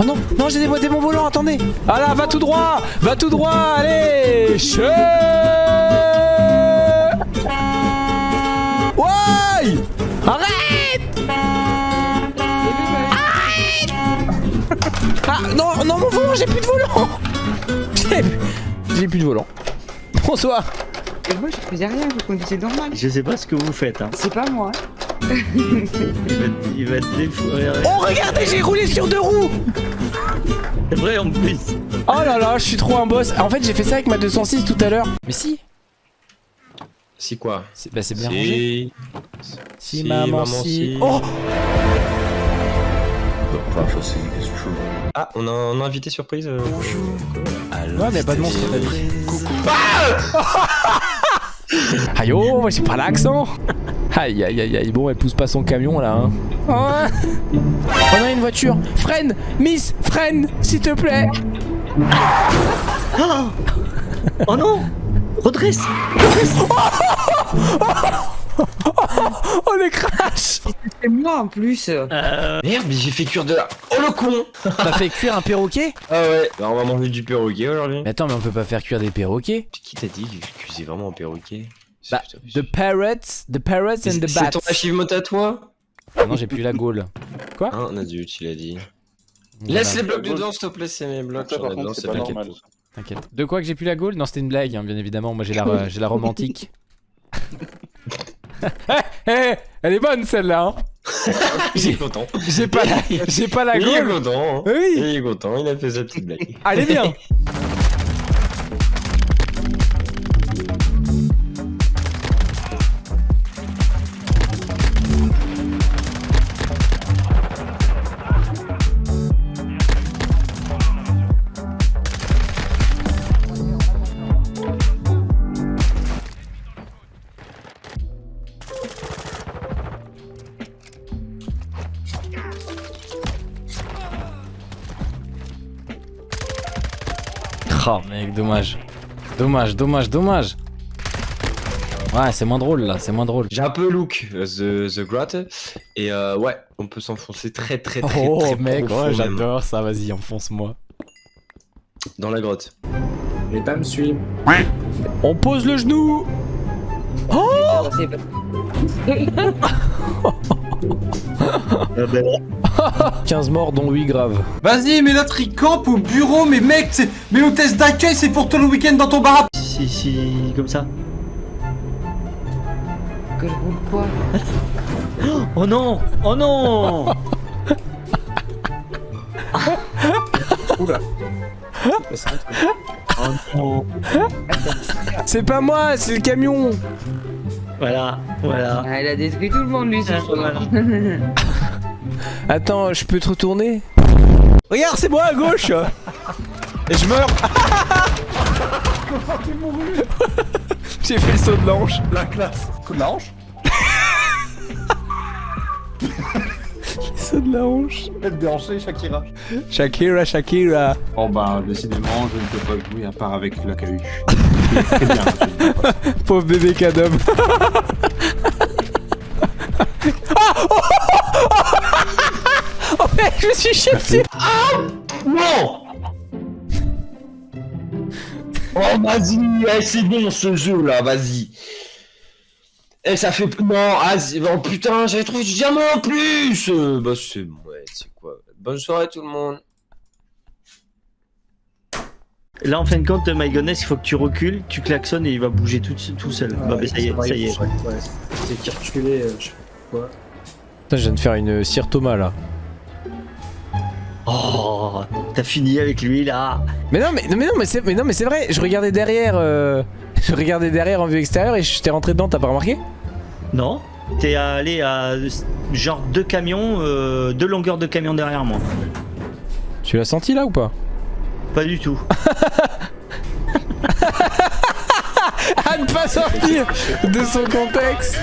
Oh non, non, j'ai déboîté mon volant, attendez. Ah là, va tout droit, va tout droit, allez. Che Ouais Arrête Arrête Ah non, non, mon volant, j'ai plus de volant. J'ai plus de volant. Bonsoir. Et moi, je faisais rien, vous conduisez normal. Je sais pas ce que vous faites. Hein. C'est pas moi. Il va te défouler. Oh, regardez, j'ai roulé sur deux roues. C'est vrai en plus. Oh là là, je suis trop un boss. En fait, j'ai fait ça avec ma 206 tout à l'heure. Mais si. Si quoi C'est bah, c'est bien rangé. Si. Si, Si, maman, maman, si. si. Oh Ah, on a un invité surprise. euh, Ouais, mais pas de monstre, t'as dit. Aïe oh, moi j'ai pas l'accent. Aïe aïe aïe aïe, bon elle pousse pas son camion là hein. Oh, on a une voiture. Freine Miss, freine S'il te plaît. Oh. Non. Redresse. Oh le crash C'est moi en plus. euh, Merde, mais j'ai fait cuire de la. Oh le con T'as fait cuire un perroquet? Ah ouais, bah, on va manger du perroquet aujourd'hui. Mais attends mais on peut pas faire cuire des perroquets? Qui t'a dit que je cuisais vraiment un perroquet? Bah, C'est- The parrots, the parrots and C'est the c'est bats ton achievement à toi? Ah Non j'ai plus la gaule Un adulte, il a dit. Voilà. Laisse les blocs dedans, s'il te plaît, c'est mes blocs. J'en par contre, c'est c'est pas normal. T'inquiète. De quoi que j'ai plus la gaule? Non c'était une blague hein, bien évidemment, moi j'ai la, j'ai la romantique. Eh, elle est bonne celle-là hein Il est content. J'ai pas la, j'ai pas la Il est content. hein. Oui Il est content, il a fait sa petite blague. Allez bien Oh mec, dommage. Dommage, dommage, dommage. Ouais, c'est moins drôle là, c'est moins drôle. J'ai un peu look euh, The, the Grotte et euh, ouais, on peut s'enfoncer très très très Oh très mec, ouais, j'adore ça, vas-y, enfonce-moi. dans la grotte. Les dames suivent. On pose le genou Ah ben, 15 morts dont 8 graves. Vas-y, mais l'autre il campe au bureau, mais mec, c'est... mais l'hôtesse d'accueil c'est pour tout le week-end dans ton bar. À si, si, comme ça. que je roule quoi? Oh non Oh non! Oh non C'est pas moi, c'est le camion Voilà, voilà. Ah, Elle a détruit tout le monde lui ce Ah, soir. voilà. Attends, je peux te retourner? Regarde, c'est moi à gauche Et je meurs J'ai fait le saut de l'ange. La classe. Coup de la Saut de la hanche. Tête déhanchée, Shakira. Shakira, Shakira. Oh bah, décidément, je ne peux pas jouer à part avec la cahuche. Très bien. je- Pauvre bébé cadom. oh mec, je me suis chié dessus. Non Oh vas-y, eh, c'est bon ce jeu là, vas-y. Eh ça fait plus non, ah, c'est- oh putain, j'avais trouvé du diamant en plus. Euh, Bah c'est ouais, c'est quoi? Bonne soirée tout le monde. Là, en fin de compte, My Goodness, il faut que tu recules, tu klaxonnes et il va bouger tout, tout seul. bah, mais ça y est, ça y est. C'est qui reculé, euh, je sais pas quoi. Putain, je viens de faire une cire Thomas là. Oh, t'as fini avec lui là. Mais non, mais, mais non, mais c'est, mais non, mais c'est vrai. Je regardais derrière, euh, je regardais derrière en vue extérieure et je t'ai rentré dedans. T'as pas remarqué? Non T'es allé à genre deux camions, euh, deux longueurs de camions derrière moi. Tu l'as senti là ou pas? Pas du tout. À ne pas sortir de son contexte.